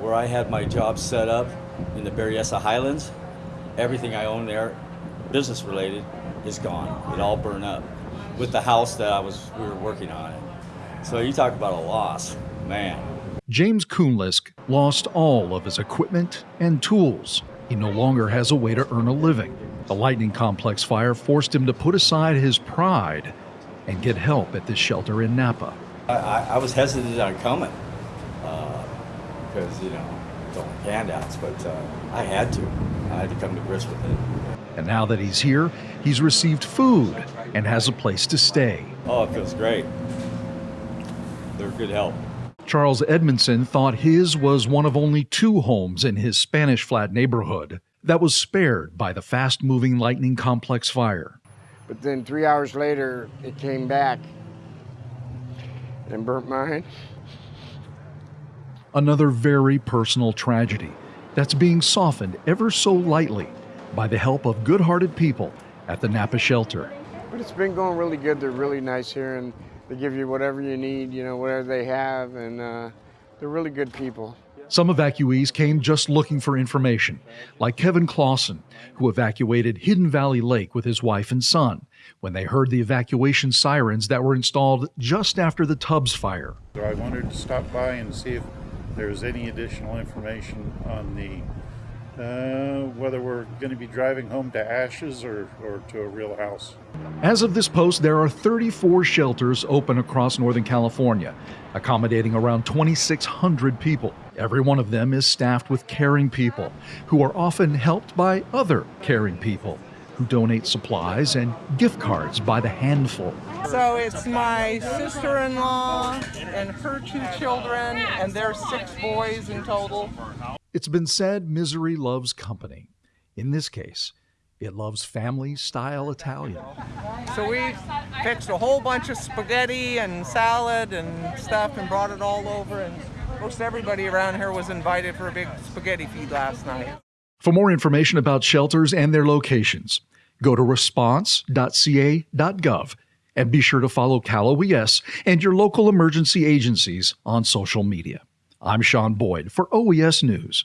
Where I had my job set up in the Berryessa Highlands, everything I own there, business related, is gone. It all burned up with the house that I was we were working on it. So you talk about a loss, man. James Kuhnlisk lost all of his equipment and tools. He no longer has a way to earn a living. The lightning complex fire forced him to put aside his pride and get help at this shelter in Napa. I, I, I was hesitant on coming uh, because, you know, don't handouts, but uh, I had to. I had to come to grips with it. And now that he's here, he's received food and has a place to stay. Oh, it feels great. They're good help. Charles Edmondson thought his was one of only two homes in his Spanish Flat neighborhood that was spared by the fast moving lightning complex fire. But then three hours later, it came back and burnt mine. Another very personal tragedy that's being softened ever so lightly by the help of good hearted people at the Napa shelter. But it's been going really good. They're really nice here and they give you whatever you need, you know, whatever they have, and uh, they're really good people. Some evacuees came just looking for information, like Kevin Clausen, who evacuated Hidden Valley Lake with his wife and son when they heard the evacuation sirens that were installed just after the Tubbs fire. So I wanted to stop by and see if there's any additional information on the uh, whether we're going to be driving home to ashes or, or to a real house. As of this post, there are 34 shelters open across Northern California, accommodating around 2,600 people. Every one of them is staffed with caring people who are often helped by other caring people who donate supplies and gift cards by the handful. So it's my sister in law and her two children, and there's six boys in total. It's been said misery loves company. In this case, it loves family style Italian. So we fixed a whole bunch of spaghetti and salad and stuff and brought it all over, and most everybody around here was invited for a big spaghetti feed last night. For more information about shelters and their locations, go to response.ca.gov and be sure to follow Cal OES and your local emergency agencies on social media. I'm Sean Boyd for OES News.